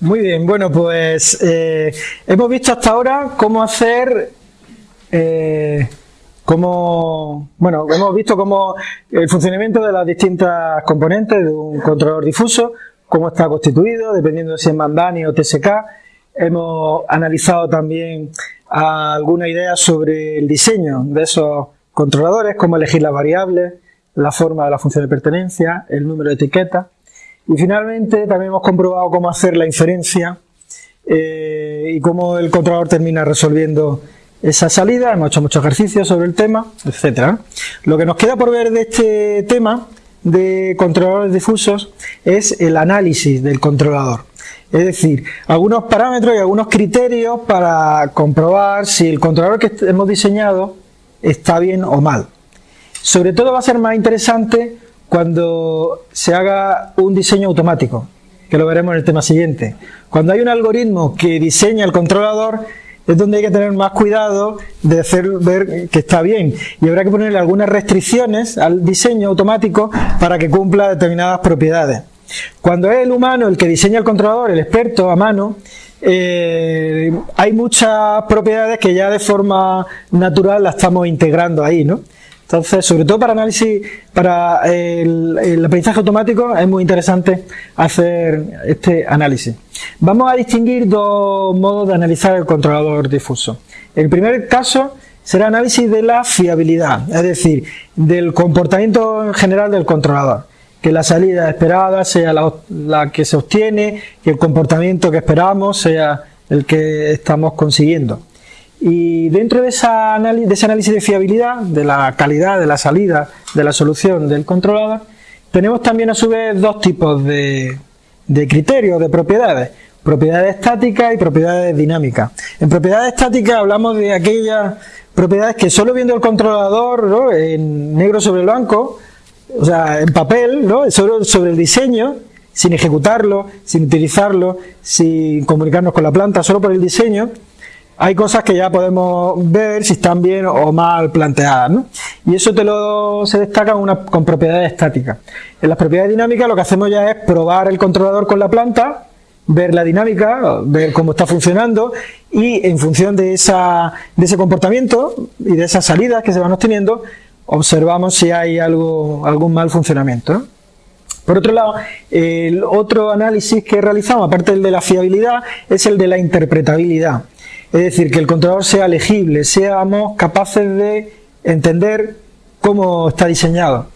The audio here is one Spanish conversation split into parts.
Muy bien, bueno, pues eh, hemos visto hasta ahora cómo hacer, eh, cómo, bueno, hemos visto cómo el funcionamiento de las distintas componentes de un controlador difuso, cómo está constituido, dependiendo de si es Mandani o TSK. Hemos analizado también alguna idea sobre el diseño de esos controladores, cómo elegir las variables, la forma de la función de pertenencia, el número de etiquetas. Y finalmente también hemos comprobado cómo hacer la inferencia eh, y cómo el controlador termina resolviendo esa salida. Hemos hecho muchos ejercicios sobre el tema, etcétera. Lo que nos queda por ver de este tema de controladores difusos es el análisis del controlador. Es decir, algunos parámetros y algunos criterios para comprobar si el controlador que hemos diseñado está bien o mal. Sobre todo va a ser más interesante cuando se haga un diseño automático, que lo veremos en el tema siguiente. Cuando hay un algoritmo que diseña el controlador, es donde hay que tener más cuidado de hacer ver que está bien y habrá que ponerle algunas restricciones al diseño automático para que cumpla determinadas propiedades. Cuando es el humano el que diseña el controlador, el experto a mano, eh, hay muchas propiedades que ya de forma natural las estamos integrando ahí, ¿no? Entonces, sobre todo para análisis, para el, aprendizaje automático, es muy interesante hacer este análisis. Vamos a distinguir dos modos de analizar el controlador difuso. El primer caso será análisis de la fiabilidad, es decir, del comportamiento en general del controlador. Que la salida esperada sea la, la que se obtiene, que el comportamiento que esperamos sea el que estamos consiguiendo. Y dentro de, esa de ese análisis de fiabilidad, de la calidad de la salida de la solución del controlador, tenemos también a su vez dos tipos de, criterios, de propiedades. Propiedades estáticas y propiedades dinámicas. En propiedades estáticas hablamos de aquellas propiedades que solo viendo el controlador en negro sobre blanco, o sea, en papel, ¿no? solo sobre el diseño, sin ejecutarlo, sin utilizarlo, sin comunicarnos con la planta, solo por el diseño, hay cosas que ya podemos ver si están bien o mal planteadas, ¿no? Y eso te lo se destaca con propiedades estáticas. En las propiedades dinámicas lo que hacemos ya es probar el controlador con la planta, ver la dinámica, ver cómo está funcionando y en función de, esa, de ese comportamiento y de esas salidas que se van obteniendo, observamos si hay algo, algún mal funcionamiento. Por otro lado, el otro análisis que realizamos, aparte del de la fiabilidad, es el de la interpretabilidad. Es decir, que el controlador sea legible, seamos capaces de entender cómo está diseñado.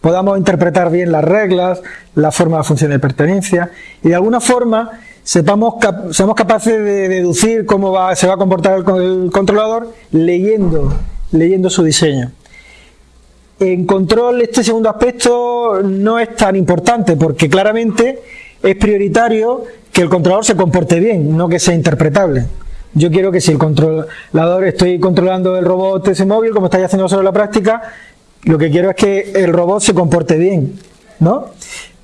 Podamos interpretar bien las reglas, la forma de función de pertenencia y de alguna forma sepamos, seamos capaces de deducir cómo se va a comportar el, controlador leyendo, leyendo su diseño. En control este segundo aspecto no es tan importante porque claramente es prioritario que el controlador se comporte bien, no que sea interpretable. Yo quiero que si el controlador, estoy controlando el robot ese móvil, como estáis haciendo solo en la práctica, lo que quiero es que el robot se comporte bien, ¿no?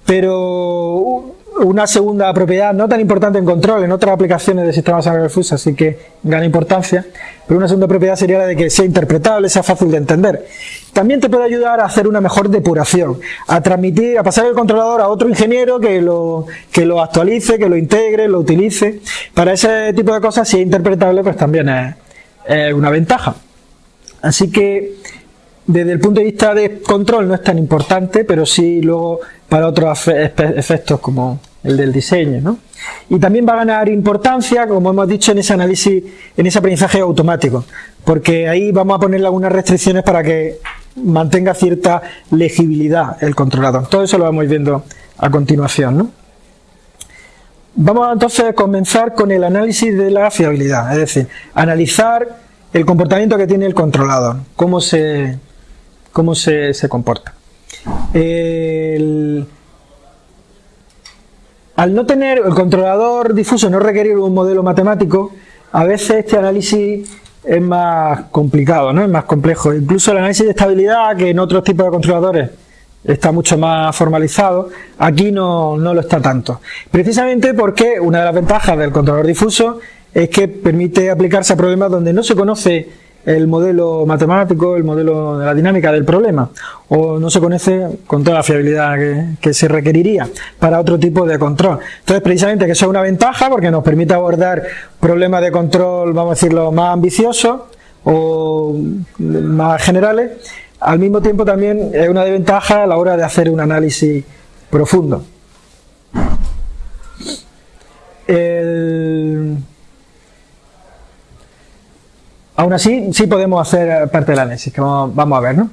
Pero una segunda propiedad no tan importante en control, en otras aplicaciones de sistemas fuso, así que gana importancia, pero una segunda propiedad sería la de que sea interpretable, sea fácil de entender. También te puede ayudar a hacer una mejor depuración, a transmitir, a pasar el controlador a otro ingeniero que lo, que lo actualice, que lo integre, lo utilice. Para ese tipo de cosas, si es interpretable, pues también es una ventaja. Así que desde el punto de vista de control no es tan importante, pero sí luego para otros efectos como el del diseño. ¿no? Y también va a ganar importancia, como hemos dicho, en ese análisis, en ese aprendizaje automático, porque ahí vamos a ponerle algunas restricciones para que mantenga cierta legibilidad el controlador. Todo eso lo vamos viendo a continuación. Vamos entonces a comenzar con el análisis de la fiabilidad, es decir, analizar el comportamiento que tiene el controlador, cómo se, cómo se, se comporta. Al no tener el controlador difuso, no requerir un modelo matemático, a veces este análisis es más complicado, ¿no? es más complejo. Incluso el análisis de estabilidad, que en otros tipos de controladores está mucho más formalizado, aquí no, no lo está tanto. Precisamente porque una de las ventajas del controlador difuso es que permite aplicarse a problemas donde no se conoce el modelo matemático, el modelo de la dinámica del problema, o no se conoce con toda la fiabilidad que, se requeriría para otro tipo de control. Entonces, precisamente que eso es una ventaja porque nos permite abordar problemas de control, vamos a decirlo, más ambiciosos o más generales, al mismo tiempo también es una desventaja a la hora de hacer un análisis profundo. Aún así, sí podemos hacer parte del análisis, que vamos, a ver, ¿no?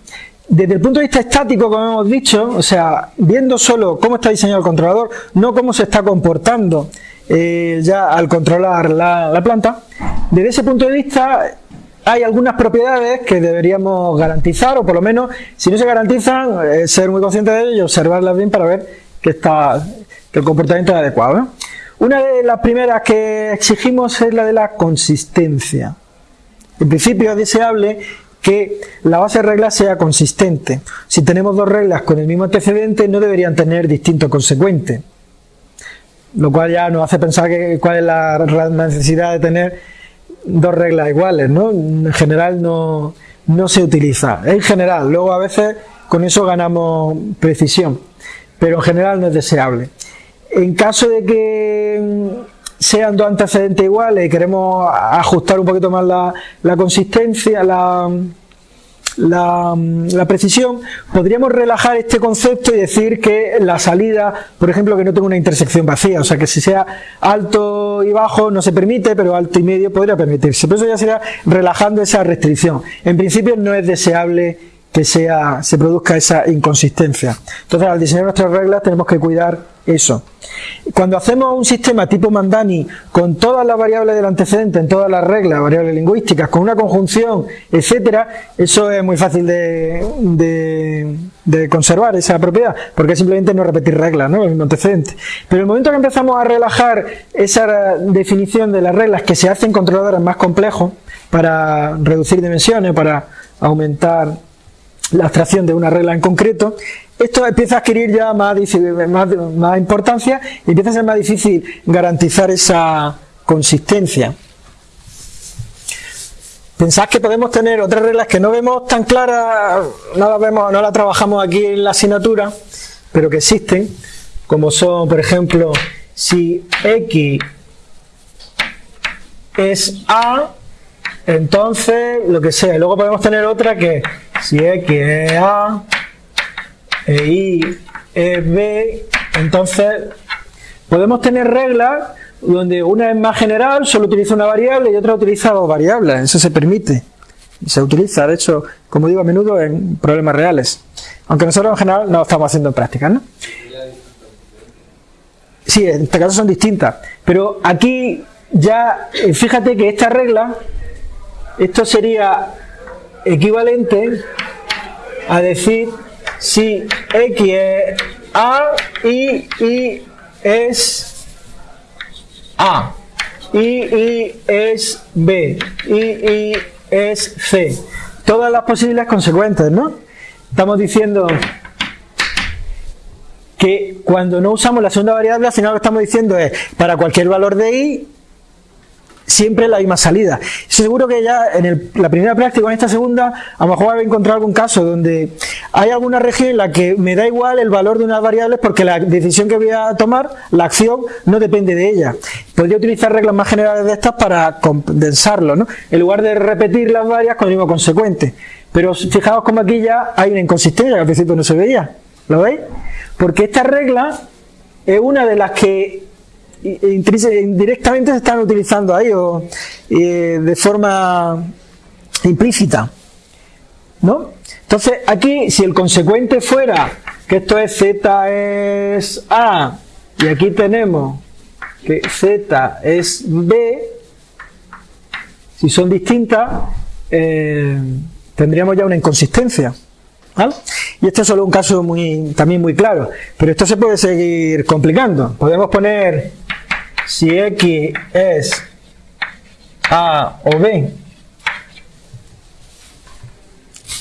Desde el punto de vista estático, como hemos dicho, o sea, viendo solo cómo está diseñado el controlador, no cómo se está comportando eh, ya al controlar la, planta, desde ese punto de vista hay algunas propiedades que deberíamos garantizar, o por lo menos, si no se garantizan, eh, ser muy conscientes de ello y observarlas bien para ver que, está, que el comportamiento es adecuado. Una de las primeras que exigimos es la de la consistencia. En principio es deseable que la base de reglas sea consistente. Si tenemos dos reglas con el mismo antecedente, no deberían tener distinto consecuente. Lo cual ya nos hace pensar que, cuál es la, necesidad de tener dos reglas iguales. ¿no? En general no, no se utiliza. En general, luego a veces con eso ganamos precisión, pero en general no es deseable. En caso de que sean dos antecedentes iguales y queremos ajustar un poquito más la, consistencia, la, la, precisión, podríamos relajar este concepto y decir que la salida, por ejemplo, que no tenga una intersección vacía, o sea que si sea alto y bajo no se permite, pero alto y medio podría permitirse. Pero eso ya sería relajando esa restricción. En principio no es deseable que sea, se produzca esa inconsistencia. Entonces, al diseñar nuestras reglas tenemos que cuidar eso. Cuando hacemos un sistema tipo Mandani con todas las variables del antecedente, en todas las reglas, variables lingüísticas, con una conjunción, etcétera, eso es muy fácil de, conservar esa propiedad, porque simplemente no repetir reglas, ¿no? El mismo antecedente. Pero el momento que empezamos a relajar esa definición de las reglas que se hacen controladores más complejos para reducir dimensiones, para aumentar la abstracción de una regla en concreto, esto empieza a adquirir ya más, más, importancia y empieza a ser más difícil garantizar esa consistencia. Pensad que podemos tener otras reglas que no vemos tan claras, no las vemos, no las trabajamos aquí en la asignatura, pero que existen, como son, por ejemplo, si x es a, entonces lo que sea. Luego podemos tener otra que si x es a, e I, E, B, entonces podemos tener reglas donde una es más general, solo utiliza una variable y otra utiliza dos variables, eso se permite. Se utiliza, de hecho, como digo, a menudo en problemas reales. Aunque nosotros en general no lo estamos haciendo en práctica, ¿no? Sí, en este caso son distintas. Pero aquí ya, eh, fíjate que esta regla, esto sería equivalente a decir si X es A y Y es A, y Y es B, y Y es C. Todas las posibles consecuentes, ¿no? Estamos diciendo que cuando no usamos la segunda variable, al final lo que estamos diciendo es, para cualquier valor de i, siempre la misma salida. Seguro que ya en la primera práctica, en esta segunda, a lo mejor voy a encontrar algún caso donde hay alguna región en la que me da igual el valor de unas variables porque la decisión que voy a tomar, la acción, no depende de ella. Podría utilizar reglas más generales de estas para condensarlo, ¿no? En lugar de repetir las varias con el mismo consecuente. Pero fijaos como aquí ya hay una inconsistencia que al principio no se veía. ¿Lo veis? Porque esta regla es una de las que indirectamente se están utilizando ahí o de forma implícita. ¿No? Entonces, aquí, si el consecuente fuera que esto es z es a y aquí tenemos que z es b, si son distintas, eh, tendríamos ya una inconsistencia. Y este es solo un caso muy, también muy claro, pero esto se puede seguir complicando. Podemos poner si X es A o B,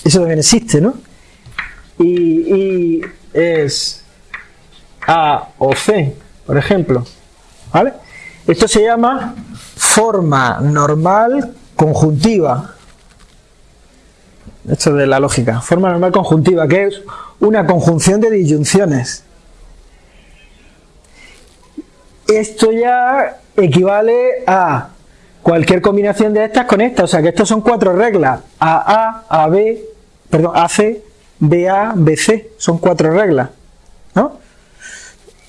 eso también existe, ¿no? Y, y es A o C, por ejemplo, ¿vale? Esto se llama forma normal conjuntiva. Esto de la lógica. Forma normal conjuntiva, que es una conjunción de disyunciones. Esto ya equivale a cualquier combinación de estas con esta. O sea que estos son cuatro reglas. AA, AB, perdón, AC, BA, BC. Son cuatro reglas. ¿No?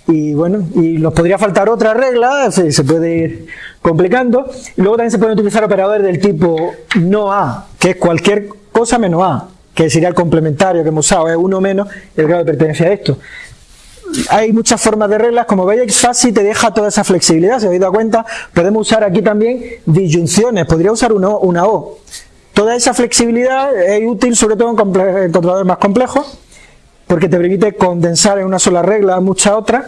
Y bueno, y nos podría faltar otra regla, se, se puede ir complicando. Y luego también se pueden utilizar operadores del tipo no A, que es cualquier cosa menos A, que sería el complementario que hemos usado, es uno menos el grado de pertenencia a esto. Hay muchas formas de reglas, como veis fácil te deja toda esa flexibilidad, si os habéis dado cuenta, podemos usar aquí también disyunciones, podría usar una O, una o. Toda esa flexibilidad es útil sobre todo en controladores más complejos, porque te permite condensar en una sola regla muchas otras.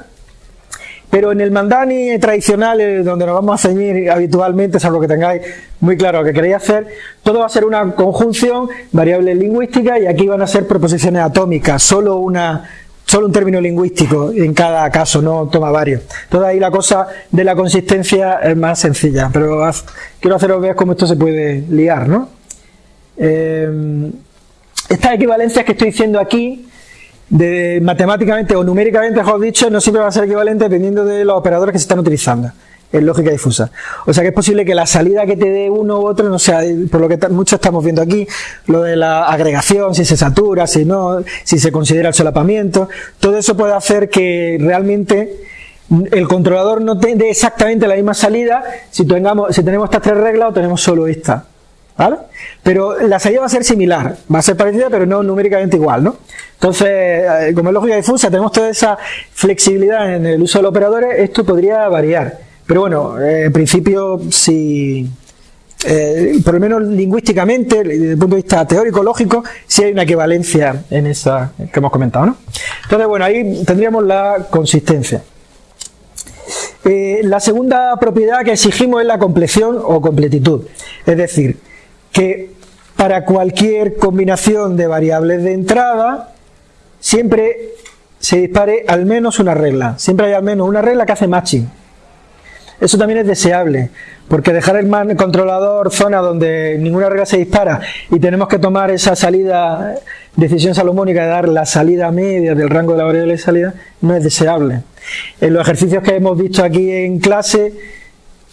Pero en el mandani tradicional, eh, donde nos vamos a ceñir habitualmente, salvo que tengáis muy claro lo que queréis hacer, todo va a ser una conjunción, variables lingüísticas, y aquí van a ser proposiciones atómicas, solo una solo un término lingüístico en cada caso, no toma varios. Entonces ahí la cosa de la consistencia es más sencilla, pero quiero haceros ver cómo esto se puede liar, ¿no? Eh, estas equivalencias que estoy diciendo aquí de matemáticamente o numéricamente, mejor dicho, no siempre va a ser equivalente dependiendo de los operadores que se están utilizando en lógica difusa. O sea que es posible que la salida que te dé uno u otro no sea, por lo que muchos estamos viendo aquí, lo de la agregación, si se satura, si no, si se considera el solapamiento, todo eso puede hacer que realmente el controlador no te dé exactamente la misma salida si, tengamos, si tenemos estas tres reglas o tenemos solo esta. ¿Vale? Pero la salida va a ser similar, va a ser parecida, pero no numéricamente igual, ¿no? Entonces, eh, como es lógica difusa, tenemos toda esa flexibilidad en el uso de los operadores, esto podría variar. Pero bueno, eh, en principio, si, eh, por lo menos lingüísticamente, desde el punto de vista teórico, lógico, sí hay una equivalencia en esa que hemos comentado, ¿no? Entonces, bueno, ahí tendríamos la consistencia. la segunda propiedad que exigimos es la compleción o completitud. Es decir, que para cualquier combinación de variables de entrada siempre se dispare al menos una regla. Siempre hay al menos una regla que hace matching. Eso también es deseable, porque dejar el controlador zona donde ninguna regla se dispara y tenemos que tomar esa salida, decisión salomónica de dar la salida media del rango de la variable de salida, no es deseable. En los ejercicios que hemos visto aquí en clase,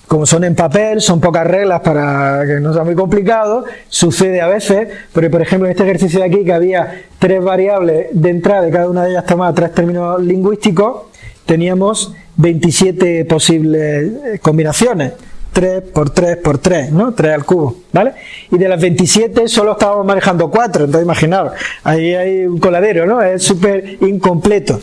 como son en papel, son pocas reglas para que no sea muy complicado, sucede a veces, pero por ejemplo en este ejercicio de aquí que había tres variables de entrada y cada una de ellas tomaba tres términos lingüísticos, teníamos 27 posibles eh, combinaciones. 3 por 3 por 3, ¿no? 3 al cubo, ¿vale? Y de las 27 solo estábamos manejando 4, entonces imaginaos, ahí hay un coladero, ¿no? Es súper incompleto.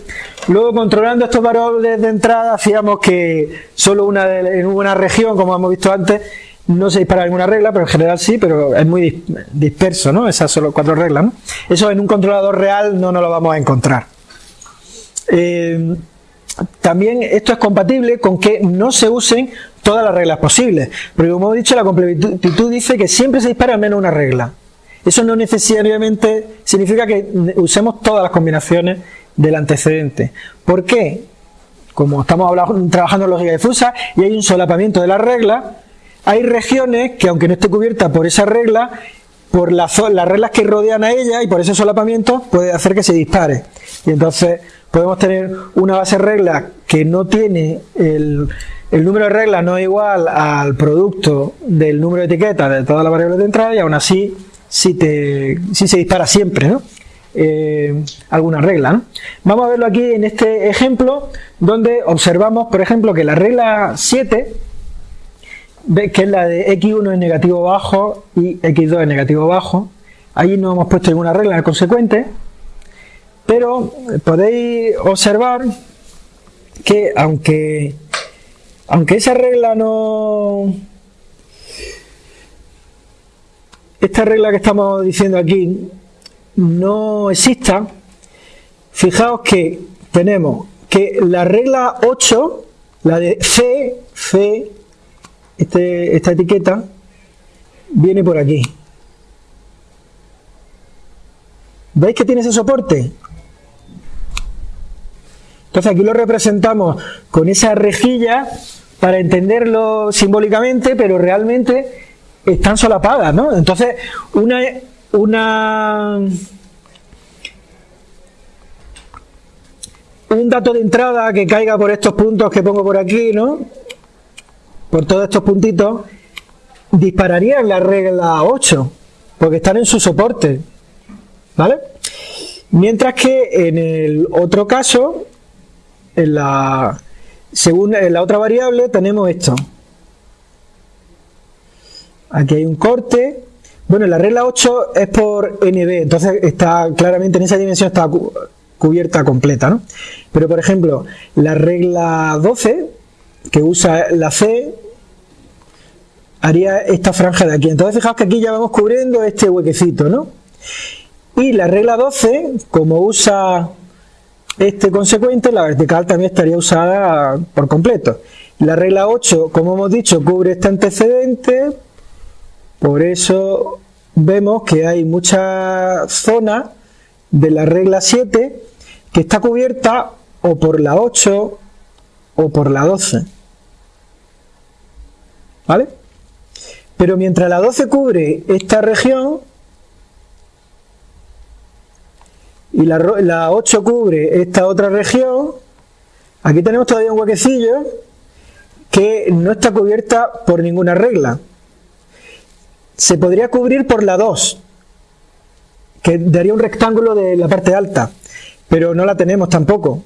Luego, controlando estos variables de entrada, hacíamos que solo una en una región, como hemos visto antes, no se dispara ninguna regla, pero en general sí, pero es muy disperso, ¿no? Esas solo cuatro reglas. Eso en un controlador real no nos lo vamos a encontrar. Eh, también esto es compatible con que no se usen todas las reglas posibles. Porque como he dicho, la completitud dice que siempre se dispara al menos una regla. Eso no necesariamente significa que usemos todas las combinaciones del antecedente. ¿Por qué? Como estamos trabajando en lógica difusa y hay un solapamiento de la regla, hay regiones que aunque no esté cubierta por esa regla, por las reglas que rodean a ella y por ese solapamiento puede hacer que se dispare. Y entonces podemos tener una base de reglas que no tiene el, número de reglas no es igual al producto del número de etiquetas de todas las variables de entrada y aún así sí, te, se dispara siempre. Eh, alguna regla. Vamos a verlo aquí en este ejemplo donde observamos, por ejemplo, que la regla 7, que es la de x1 es negativo bajo y x2 es negativo bajo, ahí no hemos puesto ninguna regla en el consecuente, pero podéis observar que aunque, aunque esa regla no... Esta regla que estamos diciendo aquí no exista, fijaos que tenemos que la regla 8, la de C, C, este, esta etiqueta, viene por aquí. ¿Veis que tiene ese soporte? Entonces aquí lo representamos con esa rejilla para entenderlo simbólicamente, pero realmente están solapadas, ¿no? Entonces, una un dato de entrada que caiga por estos puntos que pongo por aquí, ¿no? Por todos estos puntitos, dispararía en la regla 8, porque están en su soporte, ¿vale? Mientras que en el otro caso, en la, según en la otra variable, tenemos esto. Aquí hay un corte. Bueno, la regla 8 es por NB, entonces está claramente en esa dimensión está cubierta completa, ¿no? Pero por ejemplo, la regla 12, que usa la C, haría esta franja de aquí. Entonces fijaos que aquí ya vamos cubriendo este huequecito, ¿no? Y la regla 12, como usa este consecuente, la vertical también estaría usada por completo. La regla 8, como hemos dicho, cubre este antecedente, por eso vemos que hay mucha zona de la regla 7 que está cubierta o por la 8 o por la 12. ¿Vale? Pero mientras la 12 cubre esta región y la, la 8 cubre esta otra región, aquí tenemos todavía un huequecillo que no está cubierta por ninguna regla. Se podría cubrir por la 2, que daría un rectángulo de la parte alta pero no la tenemos tampoco.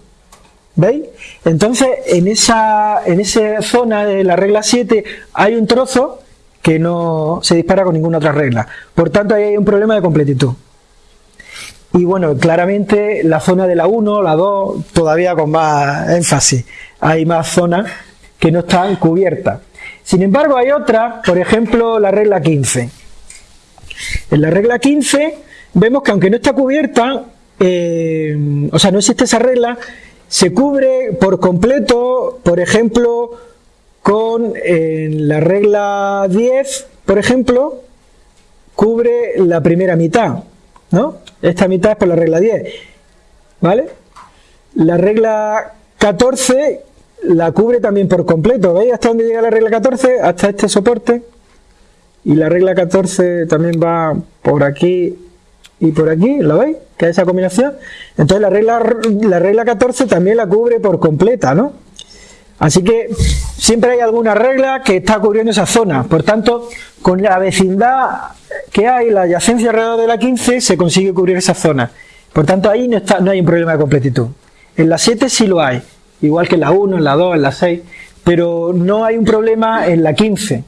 ¿Veis? Entonces, en esa, en esa zona de la regla 7 hay un trozo que no se dispara con ninguna otra regla. Por tanto, ahí hay un problema de completitud. Y bueno, claramente la zona de la 1, la 2, todavía con más énfasis. Hay más zonas que no están cubiertas. Sin embargo, hay otras, por ejemplo, la regla 15. En la regla 15 vemos que aunque no está cubierta, eh, o sea, no existe esa regla, se cubre por completo, por ejemplo, con la regla 10, por ejemplo, cubre la primera mitad, ¿no? Esta mitad es por la regla 10, ¿vale? La regla 14 la cubre también por completo, ¿veis hasta dónde llega la regla 14? Hasta este soporte. Y la regla 14 también va por aquí y por aquí, ¿lo veis? Que es esa combinación. Entonces la regla, la regla 14 también la cubre por completa, ¿no? Así que siempre hay alguna regla que está cubriendo esa zona. Por tanto, con la vecindad que hay, la adyacencia alrededor de la 15, se consigue cubrir esa zona. Por tanto, ahí no, está, no hay un problema de completitud. En la 7 sí lo hay, igual que en la 1, en la 2, en la 6, pero no hay un problema en la 15,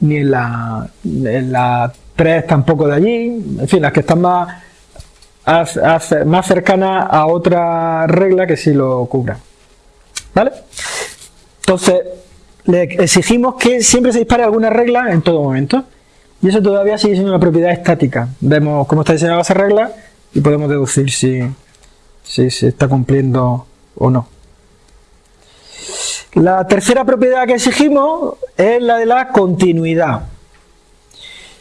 ni en la, en la tres tampoco de allí, en fin, las que están más, más cercanas a otra regla que sí lo cubra. ¿Vale? Entonces, le exigimos que siempre se dispare alguna regla en todo momento. Y eso todavía sigue siendo una propiedad estática. Vemos cómo está diseñada esa regla y podemos deducir si, si se está cumpliendo o no. La tercera propiedad que exigimos es la de la continuidad.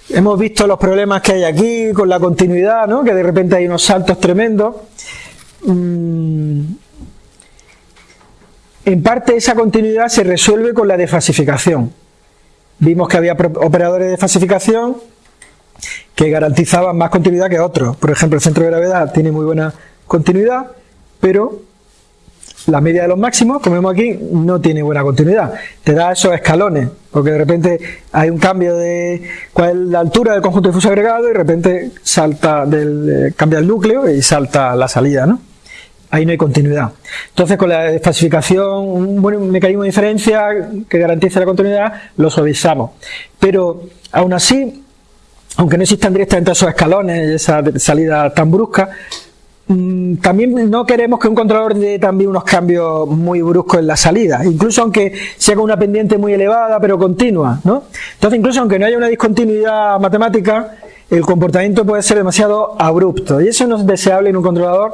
Hemos visto los problemas que hay aquí con la continuidad, ¿no? que de repente hay unos saltos tremendos. En parte esa continuidad se resuelve con la defasificación. Vimos que había operadores de defasificación que garantizaban más continuidad que otros. Por ejemplo, el centro de gravedad tiene muy buena continuidad, pero la media de los máximos, como vemos aquí, no tiene buena continuidad. Te da esos escalones, porque de repente hay un cambio de cuál es la altura del conjunto difuso agregado y de repente salta del, eh, cambia el núcleo y salta la salida, ¿no? Ahí no hay continuidad. Entonces, con la desfasificación, un buen mecanismo de diferencia que garantice la continuidad, lo suavizamos. Pero, aún así, aunque no existan directamente esos escalones esa salida tan brusca, Mm, también no queremos que un controlador dé también unos cambios muy bruscos en la salida, incluso aunque sea con una pendiente muy elevada pero continua, ¿no? Entonces, incluso aunque no haya una discontinuidad matemática, el comportamiento puede ser demasiado abrupto y eso no es deseable en un controlador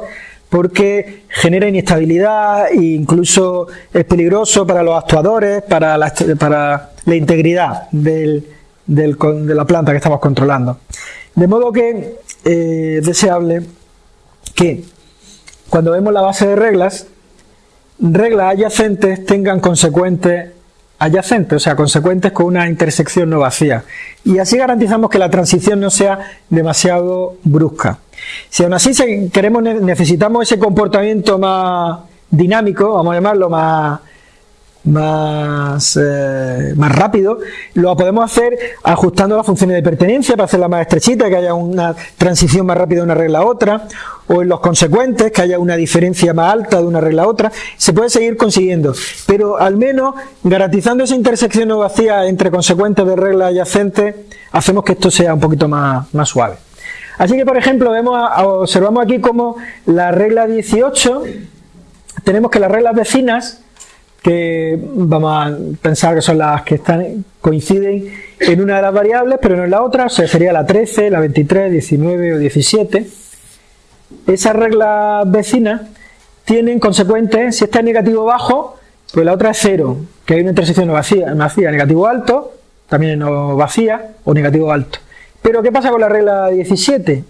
porque genera inestabilidad e incluso es peligroso para los actuadores, para la, para la integridad de la planta que estamos controlando. De modo que eh, es deseable que cuando vemos la base de reglas, reglas adyacentes tengan consecuentes adyacentes, o sea, consecuentes con una intersección no vacía. Y así garantizamos que la transición no sea demasiado brusca. Si aún así queremos, necesitamos ese comportamiento más dinámico, vamos a llamarlo más, más, eh, más rápido, lo podemos hacer ajustando las funciones de pertenencia para hacerla más estrechita, que haya una transición más rápida de una regla a otra, o en los consecuentes, que haya una diferencia más alta de una regla a otra, se puede seguir consiguiendo, pero al menos garantizando esa intersección no vacía entre consecuentes de reglas adyacentes, hacemos que esto sea un poquito más, más suave. Así que, por ejemplo, vemos, observamos aquí como la regla 18, tenemos que las reglas vecinas que vamos a pensar que son las que están coinciden en una de las variables, pero no en la otra, o sea, sería la 13, la 23, 19 o 17. Esas reglas vecinas tienen consecuentes, si esta es negativo bajo, pues la otra es 0, que hay una intersección no vacía, vacía, negativo alto, también no vacía, o negativo alto. Pero ¿qué pasa con la regla 17?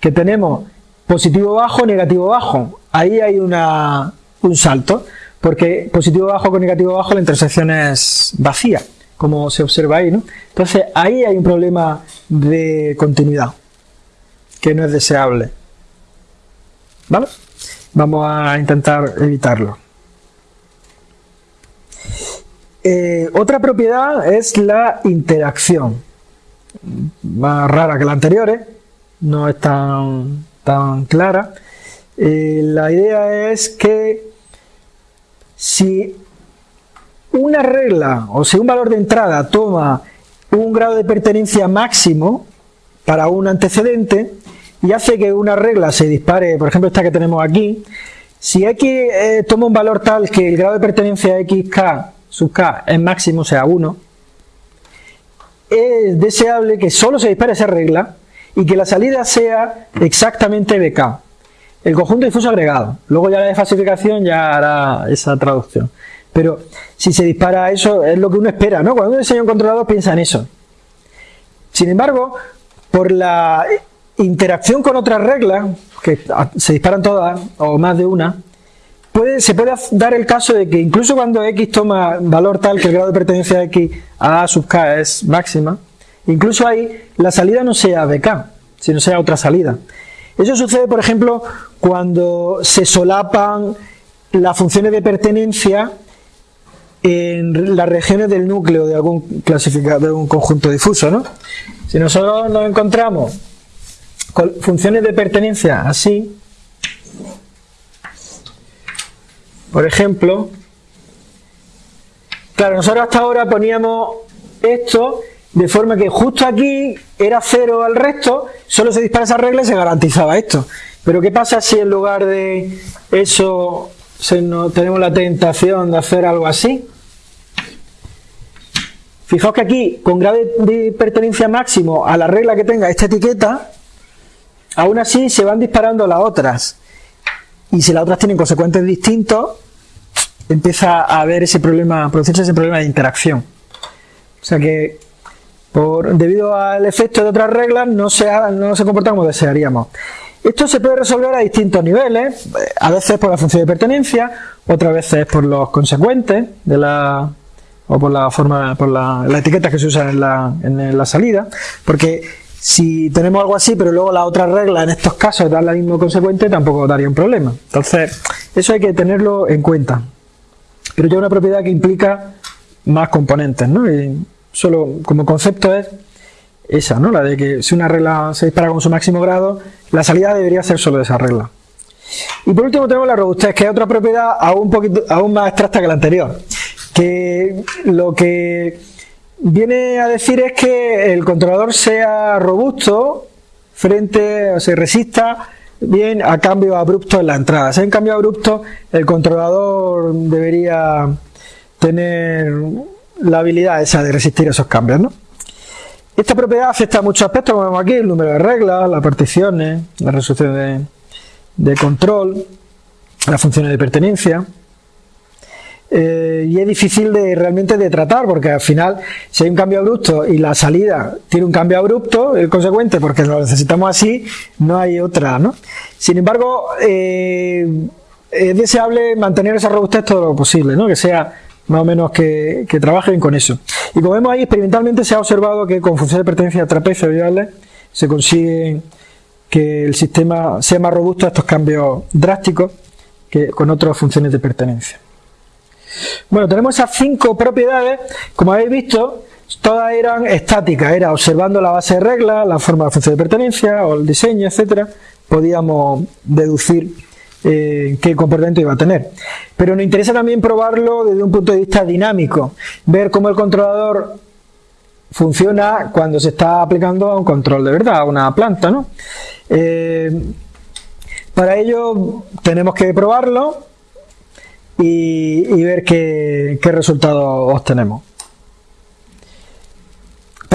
Que tenemos positivo bajo, negativo bajo. Ahí hay una, un salto porque positivo bajo con negativo bajo la intersección es vacía, como se observa ahí, ¿no? Entonces ahí hay un problema de continuidad, que no es deseable. ¿Vale? Vamos a intentar evitarlo. Eh, otra propiedad es la interacción, más rara que la anterior, ¿eh? no es tan, tan clara. Eh, la idea es que si una regla o si un valor de entrada toma un grado de pertenencia máximo para un antecedente y hace que una regla se dispare, por ejemplo esta que tenemos aquí, si x eh, toma un valor tal que el grado de pertenencia xk sub k es máximo, o sea 1, es deseable que solo se dispare esa regla y que la salida sea exactamente bk el conjunto difuso agregado. Luego ya la desfasificación ya hará esa traducción. Pero si se dispara eso, es lo que uno espera, ¿no? Cuando uno diseña un controlador piensa en eso. Sin embargo, por la interacción con otras reglas, que se disparan todas, o más de una, se puede dar el caso de que incluso cuando x toma valor tal que el grado de pertenencia de x a sub k es máxima, incluso ahí la salida no sea bk, sino sea otra salida. Eso sucede, por ejemplo, cuando se solapan las funciones de pertenencia en las regiones del núcleo de algún clasificador, de un conjunto difuso, ¿no? Si nosotros nos encontramos con funciones de pertenencia así, por ejemplo, claro, nosotros hasta ahora poníamos esto de forma que justo aquí era cero al resto, solo se dispara esa regla y se garantizaba esto. Pero ¿qué pasa si en lugar de eso tenemos la tentación de hacer algo así? Fijaos que aquí, con grado de pertenencia máximo a la regla que tenga esta etiqueta, aún así se van disparando las otras. Y si las otras tienen consecuentes distintos, empieza a haber ese problema, producirse ese problema de interacción. O sea que debido al efecto de otras reglas, no se, no se comporta como desearíamos. Esto se puede resolver a distintos niveles, a veces por la función de pertenencia, otras veces por los consecuentes de la o por la forma, por la, etiqueta que se usa en la, en la salida, porque si tenemos algo así, pero luego la otra regla en estos casos da la misma consecuente, tampoco daría un problema. Entonces, eso hay que tenerlo en cuenta. Pero ya una propiedad que implica más componentes, ¿no? Solo como concepto es esa, ¿no? La de que si una regla se dispara con su máximo grado, la salida debería ser solo de esa regla. Y por último tenemos la robustez, que es otra propiedad aún, poquito, aún más abstracta que la anterior. Que lo que viene a decir es que el controlador sea robusto frente, o se resista bien a cambios abruptos en la entrada. Si hay un cambio abrupto, el controlador debería tener la habilidad esa de resistir esos cambios, ¿no? Esta propiedad afecta a muchos aspectos, como vemos aquí, el número de reglas, las particiones, la resolución de, control, las funciones de pertenencia. Eh, y es difícil de realmente de tratar porque al final si hay un cambio abrupto y la salida tiene un cambio abrupto, el consecuente porque lo necesitamos así, no hay otra, ¿no? Sin embargo, eh, es deseable mantener esa robustez todo lo posible, ¿no? Que sea más o menos que, trabajen con eso. Y como vemos ahí, experimentalmente se ha observado que con funciones de pertenencia trapecio se consigue que el sistema sea más robusto a estos cambios drásticos que con otras funciones de pertenencia. Bueno, tenemos esas cinco propiedades, como habéis visto, todas eran estáticas, era observando la base de reglas, la forma de función de pertenencia o el diseño, etcétera, podíamos deducir eh, qué comportamiento iba a tener. Pero nos interesa también probarlo desde un punto de vista dinámico, ver cómo el controlador funciona cuando se está aplicando a un control de verdad, a una planta, ¿no? Eh, para ello tenemos que probarlo y, ver qué, qué resultados obtenemos.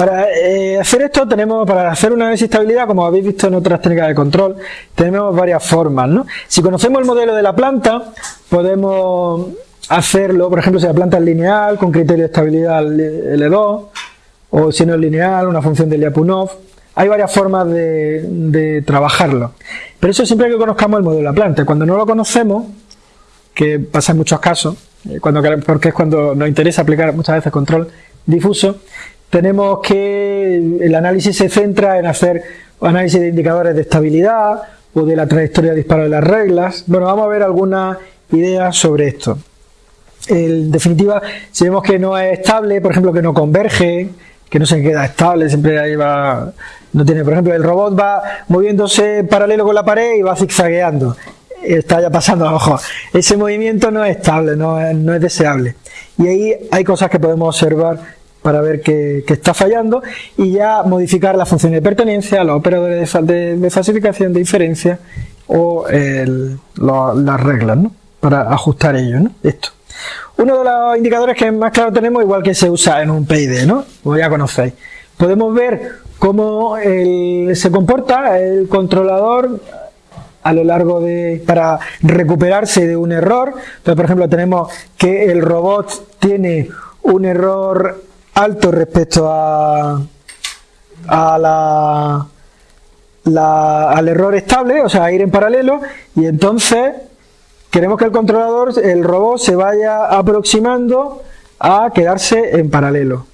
Para eh, hacer esto tenemos, para hacer una análisis de estabilidad, como habéis visto en otras técnicas de control, tenemos varias formas. ¿no? Si conocemos el modelo de la planta, podemos hacerlo, por ejemplo, si la planta es lineal, con criterio de estabilidad L2, o si no es lineal, una función de Lyapunov. Hay varias formas de, trabajarlo. Pero eso siempre que conozcamos el modelo de la planta. Cuando no lo conocemos, que pasa en muchos casos, eh, cuando, porque es cuando nos interesa aplicar muchas veces control difuso, tenemos que el análisis se centra en hacer análisis de indicadores de estabilidad o de la trayectoria de disparo de las reglas. Bueno, vamos a ver algunas ideas sobre esto. En definitiva, si vemos que no es estable, por ejemplo, que no converge, que no se queda estable, siempre ahí va, no tiene, por ejemplo, el robot va moviéndose paralelo con la pared y va zigzagueando. Está ya pasando abajo. Ese movimiento no es estable, no es, no es deseable. Y ahí hay cosas que podemos observar para ver qué, está fallando y ya modificar la función de pertenencia, los operadores de, de, falsificación, de inferencia o las reglas ¿no? para ajustar ello. ¿no? Esto. Uno de los indicadores que más claro tenemos, igual que se usa en un PID, ¿no? como ya conocéis, podemos ver cómo se comporta el controlador a lo largo de para recuperarse de un error. Entonces, por ejemplo, tenemos que el robot tiene un error alto respecto a, a la, al error estable, o sea, ir en paralelo, y entonces queremos que el controlador, el robot, se vaya aproximando a quedarse en paralelo.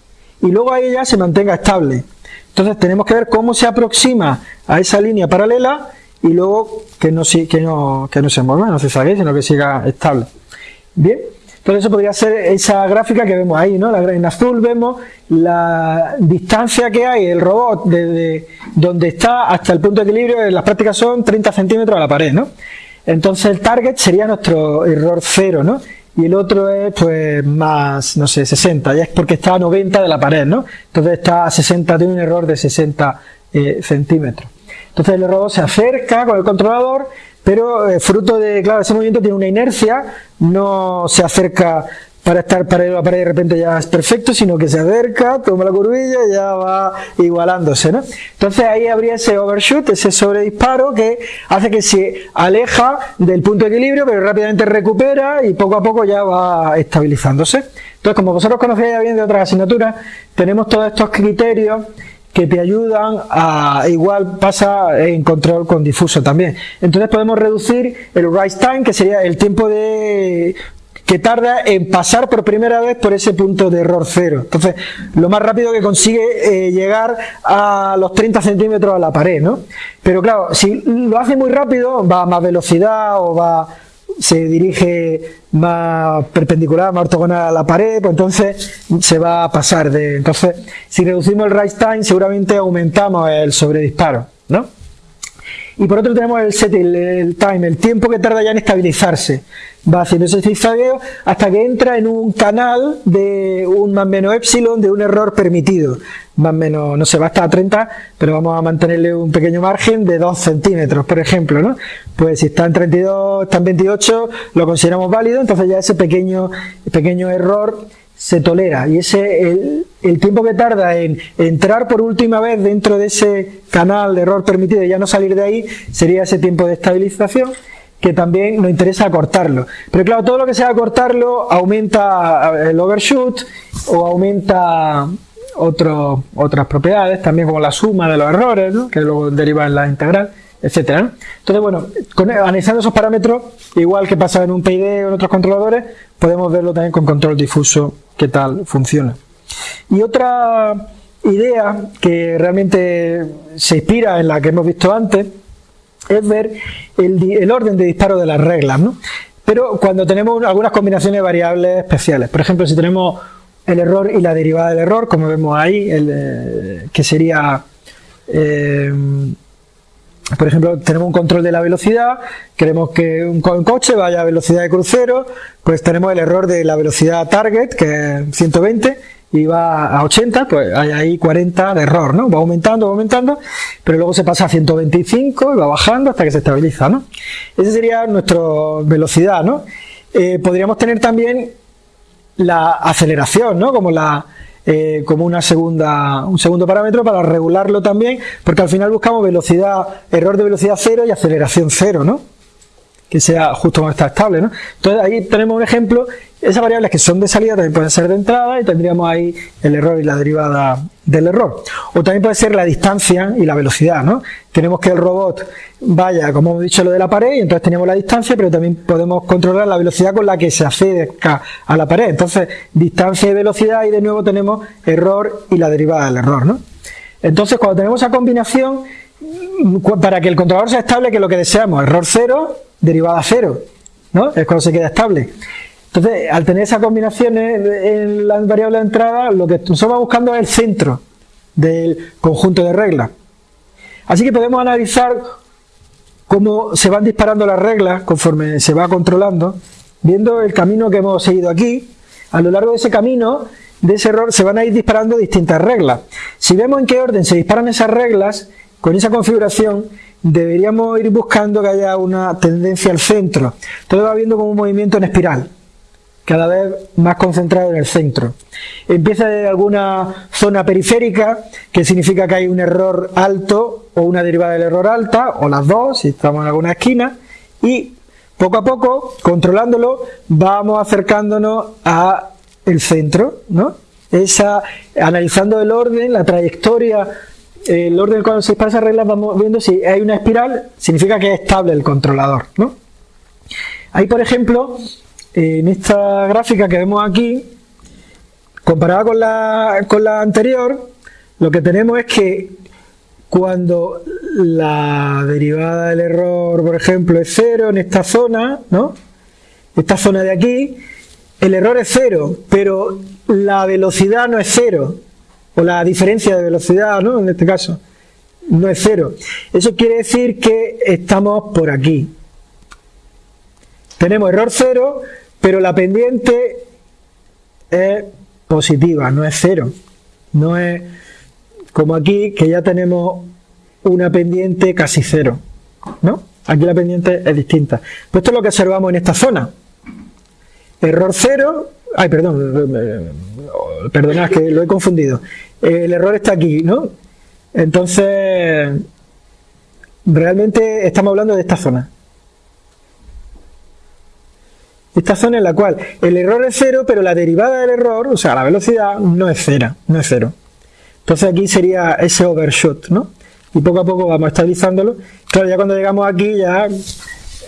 Y luego ahí ya se mantenga estable. Entonces tenemos que ver cómo se aproxima a esa línea paralela y luego que no, que no, que no se mueva, no se salga, sino que siga estable. Bien. Entonces eso podría ser esa gráfica que vemos ahí, ¿no? En azul vemos la distancia que hay el robot desde donde está hasta el punto de equilibrio, las prácticas son 30 centímetros a la pared, ¿no? Entonces el target sería nuestro error cero, ¿no? Y el otro es pues más, no sé, 60, ya es porque está a 90 de la pared, ¿no? Entonces está a 60, tiene un error de 60 eh, centímetros. Entonces el robot se acerca con el controlador pero eh, fruto de, claro, ese movimiento tiene una inercia, no se acerca para estar para la pared de repente ya es perfecto, sino que se acerca, toma la curvilla y ya va igualándose, ¿no? Entonces ahí habría ese overshoot, ese sobredisparo que hace que se aleja del punto de equilibrio, pero rápidamente recupera y poco a poco ya va estabilizándose. Entonces, como vosotros conocéis ya bien de otras asignaturas, tenemos todos estos criterios que te ayudan a, igual pasa en control con difuso también. Entonces podemos reducir el rise time, que sería el tiempo de que tarda en pasar por primera vez por ese punto de error cero. Entonces, lo más rápido que consigue eh, llegar a los 30 centímetros a la pared, ¿no? Pero claro, si lo hace muy rápido, va a más velocidad o va se dirige más perpendicular, más ortogonal a la pared, pues entonces se va a pasar de... Entonces, si reducimos el rise time, seguramente aumentamos el sobredisparo, ¿no? Y por otro tenemos el set, el, time, el tiempo que tarda ya en estabilizarse. Va haciendo ese zigzagueo hasta que entra en un canal de un más menos epsilon de un error permitido. Más menos, no se va hasta a 30, pero vamos a mantenerle un pequeño margen de 2 centímetros, por ejemplo, ¿no? Pues si está en 32, está en 28, lo consideramos válido, entonces ya ese pequeño, pequeño error se tolera y ese el, el, tiempo que tarda en entrar por última vez dentro de ese canal de error permitido y ya no salir de ahí sería ese tiempo de estabilización que también nos interesa cortarlo pero claro todo lo que sea cortarlo aumenta el overshoot o aumenta otro, otras propiedades también como la suma de los errores ¿no? que luego deriva en la integral etcétera. Entonces, bueno, analizando esos parámetros, igual que pasa en un PID o en otros controladores, podemos verlo también con control difuso, qué tal funciona. Y otra idea que realmente se inspira en la que hemos visto antes es ver el, orden de disparo de las reglas, ¿no? Pero cuando tenemos algunas combinaciones de variables especiales, por ejemplo, si tenemos el error y la derivada del error, como vemos ahí, eh, que sería, eh, por ejemplo, tenemos un control de la velocidad, queremos que un, coche vaya a velocidad de crucero, pues tenemos el error de la velocidad target, que es 120, y va a 80, pues hay ahí 40 de error, ¿no? Va aumentando, va aumentando, pero luego se pasa a 125 y va bajando hasta que se estabiliza, ¿no? Esa sería nuestra velocidad, ¿no? Eh, podríamos tener también la aceleración, ¿no? Como la eh, como una segunda, un segundo parámetro para regularlo también, porque al final buscamos velocidad, error de velocidad cero y aceleración cero, ¿no? Que sea justo como está estable, ¿no? Entonces ahí tenemos un ejemplo esas variables que son de salida también pueden ser de entrada y tendríamos ahí el error y la derivada del error. O también puede ser la distancia y la velocidad, ¿no? Tenemos que el robot vaya, como hemos dicho, lo de la pared y entonces tenemos la distancia, pero también podemos controlar la velocidad con la que se acerca a la pared. Entonces, distancia y velocidad y de nuevo tenemos error y la derivada del error, ¿no? Entonces, cuando tenemos esa combinación, para que el controlador sea estable, que lo que deseamos, error cero, derivada cero, ¿no? Es cuando se queda estable. Entonces, al tener esas combinaciones en la variable de entrada, lo que estamos buscando es el centro del conjunto de reglas. Así que podemos analizar cómo se van disparando las reglas conforme se va controlando, viendo el camino que hemos seguido aquí. A lo largo de ese camino, de ese error, se van a ir disparando distintas reglas. Si vemos en qué orden se disparan esas reglas, con esa configuración, deberíamos ir buscando que haya una tendencia al centro. Todo va viendo como un movimiento en espiral cada vez más concentrado en el centro. Empieza de alguna zona periférica, que significa que hay un error alto o una derivada del error alta, o las dos, si estamos en alguna esquina, y poco a poco, controlándolo, vamos acercándonos a el centro, ¿no? Esa, analizando el orden, la trayectoria, el orden cuando se dispara esa regla, vamos viendo si hay una espiral, significa que es estable el controlador, ¿no? Ahí, por ejemplo, en esta gráfica que vemos aquí, comparada con la, con la anterior, lo que tenemos es que cuando la derivada del error, por ejemplo, es cero en esta zona, ¿no? Esta zona de aquí, el error es cero, pero la velocidad no es cero, o la diferencia de velocidad, ¿no? En este caso, no es cero. Eso quiere decir que estamos por aquí. Tenemos error cero, pero la pendiente es positiva, no es cero. No es como aquí, que ya tenemos una pendiente casi cero. ¿no? Aquí la pendiente es distinta. Pues esto es lo que observamos en esta zona. Error cero. Ay, perdón. Perdonad que lo he confundido. El error está aquí, ¿no? Entonces, realmente estamos hablando de esta zona. esta zona en la cual el error es cero, pero la derivada del error, o sea, la velocidad, no es cero, no es cero. Entonces aquí sería ese overshoot, ¿no? Y poco a poco vamos estabilizándolo. Claro, ya cuando llegamos aquí ya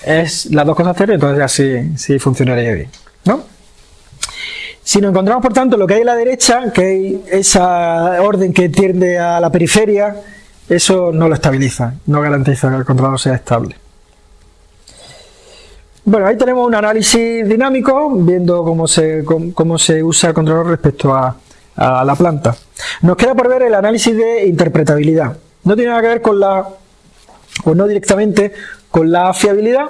es las dos cosas cero, entonces ya sí, sí funcionaría bien, ¿no? Si nos encontramos, por tanto, lo que hay a la derecha, que hay esa orden que tiende a la periferia, eso no lo estabiliza, no garantiza que el controlador sea estable. Bueno, ahí tenemos un análisis dinámico, viendo cómo se, cómo, se usa el controlador respecto a, la planta. Nos queda por ver el análisis de interpretabilidad. No tiene nada que ver con la, o no directamente con la fiabilidad,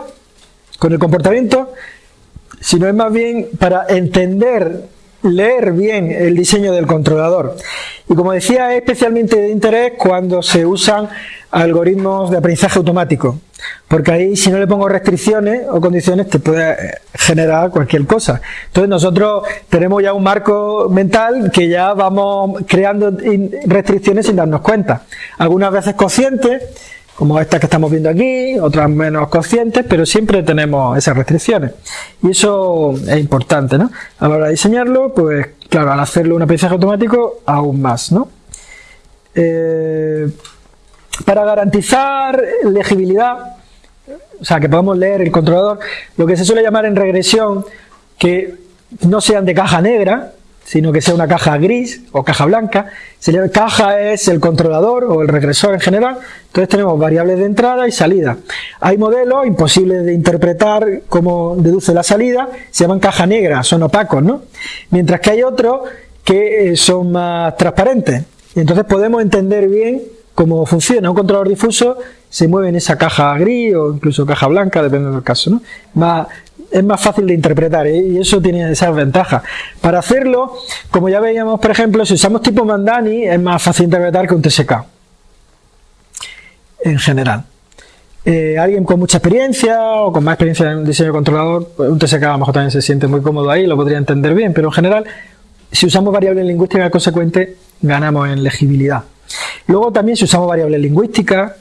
con el comportamiento, sino es más bien para entender, leer bien el diseño del controlador. Y como decía, es especialmente de interés cuando se usan algoritmos de aprendizaje automático, porque ahí si no le pongo restricciones o condiciones te puede generar cualquier cosa. Entonces nosotros tenemos ya un marco mental que ya vamos creando restricciones sin darnos cuenta. Algunas veces conscientes, como estas que estamos viendo aquí, otras menos conscientes, pero siempre tenemos esas restricciones. Y eso es importante, ¿no? A la hora de diseñarlo, pues claro, al hacerlo un aprendizaje automático, aún más, ¿no? Eh, para garantizar legibilidad, o sea, que podamos leer el controlador, lo que se suele llamar en regresión, que no sean de caja negra, sino que sea una caja gris o caja blanca. Se llama, caja es el controlador o el regresor en general. Entonces tenemos variables de entrada y salida. Hay modelos imposibles de interpretar cómo deduce la salida, se llaman caja negra, son opacos, ¿no? Mientras que hay otros que eh, son más transparentes. Entonces podemos entender bien cómo funciona. Un controlador difuso se mueve en esa caja gris o incluso caja blanca, depende del caso. ¿no? Más, es más fácil de interpretar ¿eh? y eso tiene esas ventajas. Para hacerlo, como ya veíamos, por ejemplo, si usamos tipo Mandani, es más fácil interpretar que un TSK. En general. Eh, alguien con mucha experiencia o con más experiencia en diseño de controlador, pues un TSK a lo mejor también se siente muy cómodo ahí, lo podría entender bien, pero en general, si usamos variables lingüísticas consecuentes, ganamos en legibilidad. Luego también si usamos variables lingüísticas,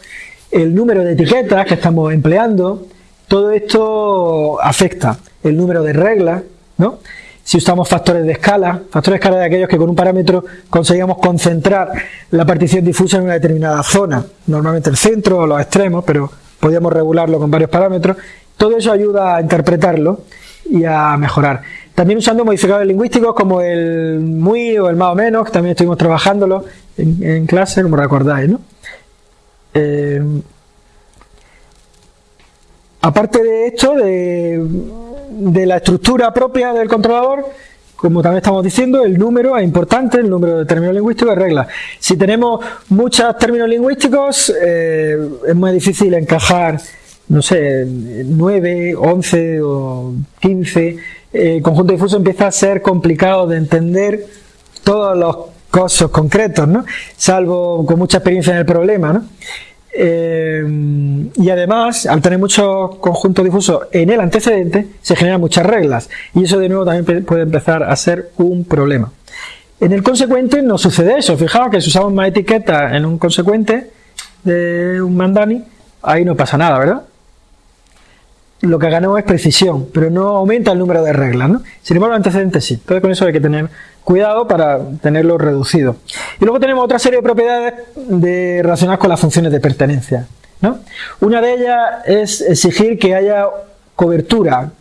el número de etiquetas que estamos empleando, todo esto afecta el número de reglas, ¿no? Si usamos factores de escala, factores de escala de aquellos que con un parámetro conseguimos concentrar la partición difusa en una determinada zona, normalmente el centro o los extremos, pero podríamos regularlo con varios parámetros. Todo eso ayuda a interpretarlo y a mejorar. También usando modificadores lingüísticos como el muy o el más o menos, que también estuvimos trabajándolo en, clase, como recordáis, ¿no? Eh, Aparte de esto, de, la estructura propia del controlador, como también estamos diciendo, el número es importante, el número de términos lingüísticos de reglas. Si tenemos muchos términos lingüísticos, eh, es muy difícil encajar, no sé, 9, 11 o 15. El conjunto difuso empieza a ser complicado de entender todos los casos concretos, ¿no? Salvo con mucha experiencia en el problema, ¿no? Eh, y además, al tener muchos conjuntos difusos en el antecedente, se generan muchas reglas. Y eso de nuevo también puede empezar a ser un problema. En el consecuente no sucede eso. Fijaos que si usamos más etiquetas en un consecuente de un mandani, ahí no pasa nada, ¿verdad? Lo que ganamos es precisión, pero no aumenta el número de reglas. ¿no? Sin embargo, el antecedente sí. Entonces, con eso hay que tener cuidado para tenerlo reducido. Y luego tenemos otra serie de propiedades de, relacionadas con las funciones de pertenencia. Una de ellas es exigir que haya cobertura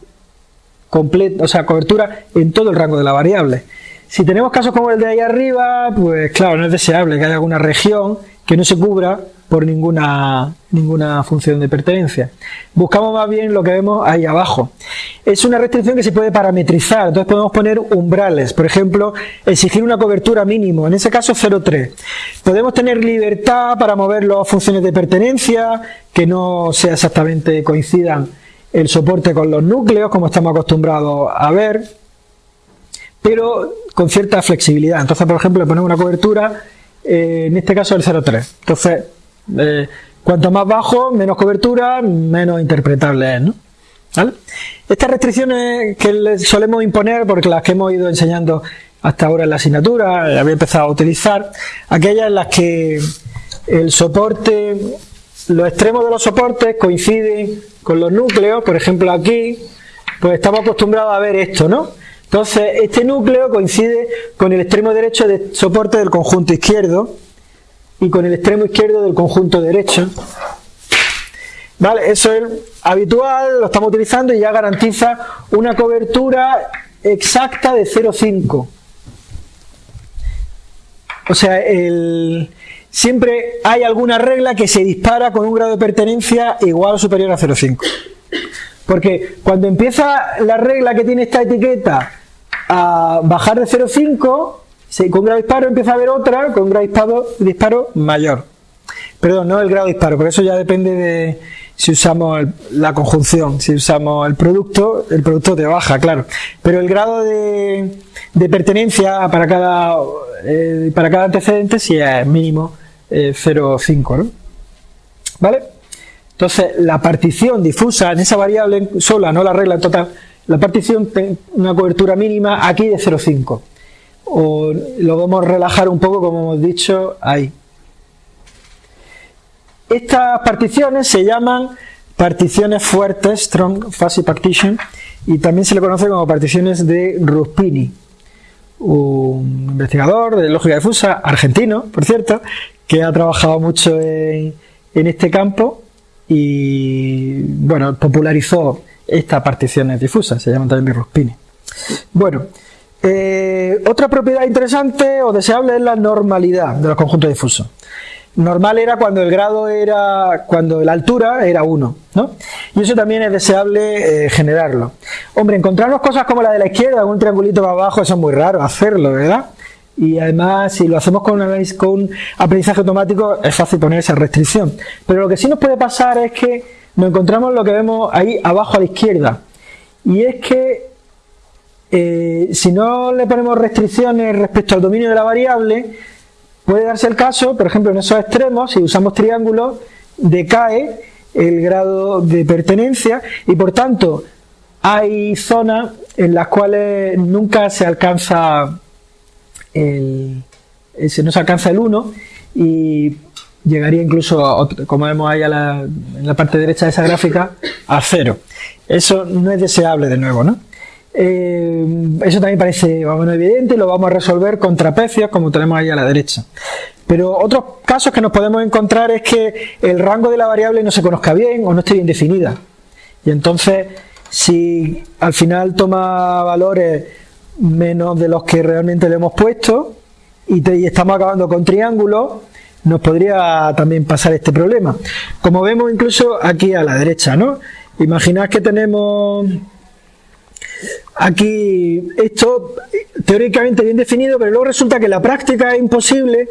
completa, o sea, cobertura en todo el rango de la variable. Si tenemos casos como el de ahí arriba, pues claro, no es deseable que haya alguna región que no se cubra por ninguna, ninguna función de pertenencia. Buscamos más bien lo que vemos ahí abajo. Es una restricción que se puede parametrizar, entonces podemos poner umbrales, por ejemplo, exigir una cobertura mínimo, en ese caso 0,3. Podemos tener libertad para mover las funciones de pertenencia, que no sea exactamente coincidan el soporte con los núcleos, como estamos acostumbrados a ver, pero con cierta flexibilidad. Entonces, por ejemplo, le ponemos una cobertura, eh, en este caso el 0,3. Entonces, eh, cuanto más bajo, menos cobertura, menos interpretable es, ¿no? Estas restricciones que solemos imponer, porque las que hemos ido enseñando hasta ahora en la asignatura, había empezado a utilizar, aquellas en las que el soporte, los extremos de los soportes coinciden con los núcleos, por ejemplo aquí, pues estamos acostumbrados a ver esto, ¿no? Entonces, este núcleo coincide con el extremo derecho de soporte del conjunto izquierdo, y con el extremo izquierdo del conjunto derecho. ¿Vale? Eso es habitual, lo estamos utilizando y ya garantiza una cobertura exacta de 0,5. O sea, siempre hay alguna regla que se dispara con un grado de pertenencia igual o superior a 0,5. Porque cuando empieza la regla que tiene esta etiqueta a bajar de 0,5, con grado disparo empieza a haber otra con grado disparo, disparo mayor. Perdón, no el grado disparo, por eso ya depende de si usamos la conjunción, si usamos el producto, el producto te baja, claro. Pero el grado de, pertenencia para cada, eh, para cada antecedente sí es mínimo 0,5, eh, ¿no? ¿Vale? Entonces, la partición difusa en esa variable sola, no la regla total, la partición tiene una cobertura mínima aquí de 0,5 o lo vamos a relajar un poco como hemos dicho ahí. Estas particiones se llaman particiones fuertes, Strong Fuzzy Partition, y también se le conoce como particiones de Ruspini, un investigador de lógica difusa argentino, por cierto, que ha trabajado mucho en, este campo y bueno, popularizó estas particiones difusas, se llaman también Ruspini. Bueno, eh, otra propiedad interesante o deseable es la normalidad de los conjuntos difusos. Normal era cuando el grado era, cuando la altura era 1, ¿no? Y eso también es deseable eh, generarlo. Hombre, encontrarnos cosas como la de la izquierda, un triangulito para abajo, eso es muy raro hacerlo, ¿verdad? Y además, si lo hacemos con un, con aprendizaje automático, es fácil poner esa restricción. Pero lo que sí nos puede pasar es que nos encontramos lo que vemos ahí abajo a la izquierda. Y es que eh, si no le ponemos restricciones respecto al dominio de la variable, puede darse el caso, por ejemplo, en esos extremos, si usamos triángulos, decae el grado de pertenencia y por tanto hay zonas en las cuales nunca se alcanza el, se nos alcanza el 1 y llegaría incluso, como vemos ahí en la parte derecha de esa gráfica, a 0. Eso no es deseable de nuevo, ¿no? Eh, eso también parece más evidente, lo vamos a resolver con trapecios, como tenemos ahí a la derecha. Pero otros casos que nos podemos encontrar es que el rango de la variable no se conozca bien o no esté bien definida. Y entonces, si al final toma valores menos de los que realmente le hemos puesto y, estamos acabando con triángulos, nos podría también pasar este problema. Como vemos incluso aquí a la derecha, ¿no? Imaginad que tenemos aquí esto teóricamente bien definido, pero luego resulta que en la práctica es imposible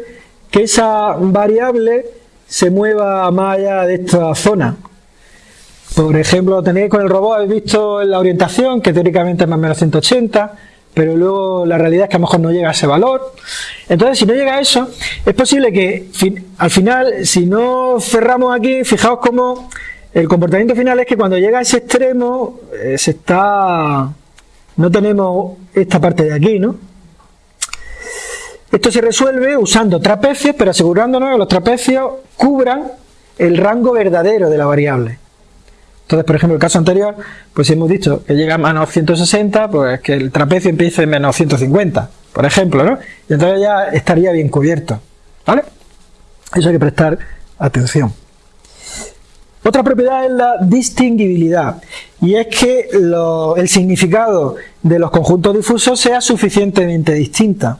que esa variable se mueva más allá de esta zona. Por ejemplo, tenéis con el robot, habéis visto la orientación, que teóricamente es más o menos 180, pero luego la realidad es que a lo mejor no llega a ese valor. Entonces, si no llega a eso, es posible que al final, si no cerramos aquí, fijaos cómo el comportamiento final es que cuando llega a ese extremo, eh, se está... no tenemos esta parte de aquí, ¿no? Esto se resuelve usando trapecios, pero asegurándonos que los trapecios cubran el rango verdadero de la variable. Entonces, por ejemplo, el caso anterior, pues hemos dicho que llega a menos 160, pues que el trapecio empiece en menos 150, por ejemplo, ¿no? Y entonces ya estaría bien cubierto, ¿vale? Eso hay que prestar atención. Otra propiedad es la distinguibilidad, y es que el significado de los conjuntos difusos sea suficientemente distinta,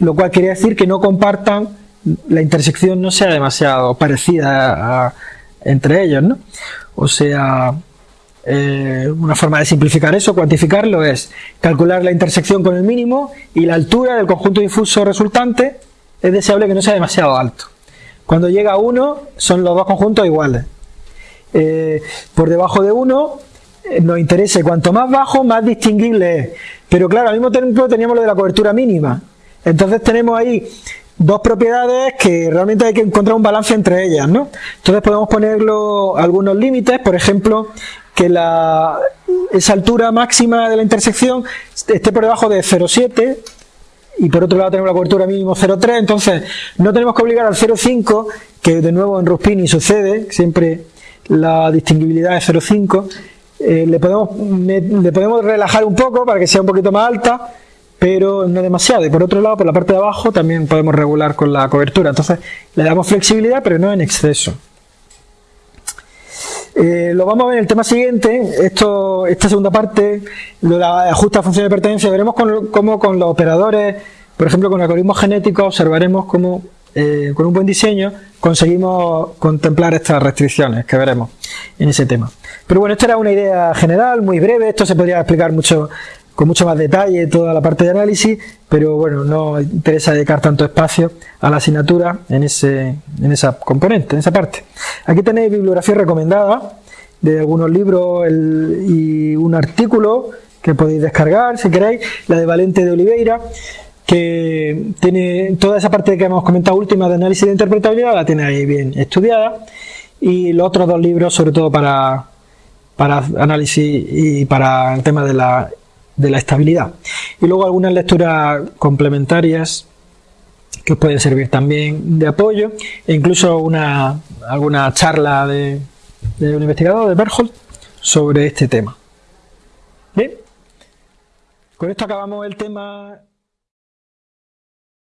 lo cual quiere decir que no compartan, la intersección no sea demasiado parecida entre ellos, ¿no? O sea, eh, una forma de simplificar eso, cuantificarlo, es calcular la intersección con el mínimo y la altura del conjunto difuso resultante es deseable que no sea demasiado alto. Cuando llega a 1 son los dos conjuntos iguales. Eh, por debajo de 1 eh, nos interesa cuanto más bajo más distinguible es. Pero claro, al mismo tiempo teníamos lo de la cobertura mínima. Entonces tenemos ahí dos propiedades que realmente hay que encontrar un balance entre ellas, ¿no? Entonces podemos ponerlo algunos límites, por ejemplo, que la, esa altura máxima de la intersección esté por debajo de 0,7 y por otro lado tenemos la cobertura mínimo 0,3, entonces no tenemos que obligar al 0,5, que de nuevo en Ruspini sucede, siempre la distinguibilidad es 0,5, eh, le, podemos, le podemos relajar un poco para que sea un poquito más alta, pero no demasiado. Y por otro lado, por la parte de abajo también podemos regular con la cobertura. Entonces le damos flexibilidad, pero no en exceso. Eh, lo vamos a ver en el tema siguiente, esto, esta segunda parte, la ajusta función de pertenencia, veremos cómo con los operadores, por ejemplo con algoritmos genéticos, observaremos cómo eh, con un buen diseño conseguimos contemplar estas restricciones que veremos en ese tema. Pero bueno, esta era una idea general, muy breve, esto se podría explicar mucho con mucho más detalle toda la parte de análisis, pero bueno, no interesa dedicar tanto espacio a la asignatura en, ese, en esa componente, en esa parte. Aquí tenéis bibliografía recomendada de algunos libros y un artículo que podéis descargar si queréis, la de Valente de Oliveira, que tiene toda esa parte que hemos comentado última de análisis de interpretabilidad, la tiene ahí bien estudiada, y los otros dos libros sobre todo para, para análisis y para el tema de la de la estabilidad. Y luego algunas lecturas complementarias que pueden servir también de apoyo e incluso una, alguna charla de, de un investigador de Berthold sobre este tema. Bien, con esto acabamos el tema